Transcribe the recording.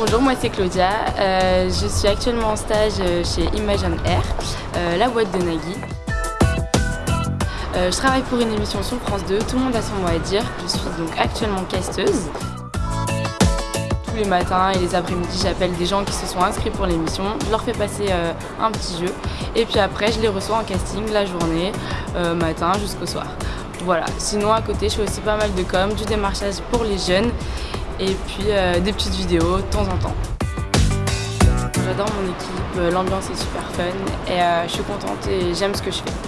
Bonjour, moi c'est Claudia. Euh, je suis actuellement en stage euh, chez Imagine Air, euh, la boîte de Nagui. je travaille pour une émission sur France 2, tout le monde a son mot à dire. Je suis donc actuellement casteuse. Tous les matins et les après-midi, j'appelle des gens qui se sont inscrits pour l'émission. Je leur fais passer un petit jeu et puis après, je les reçois en casting la journée, matin jusqu'au soir. Voilà. Sinon, à côté, je fais aussi pas mal de com, du démarchage pour les jeunes et puis euh, des petites vidéos de temps en temps. J'adore mon équipe, l'ambiance est super fun et euh, je suis contente et j'aime ce que je fais.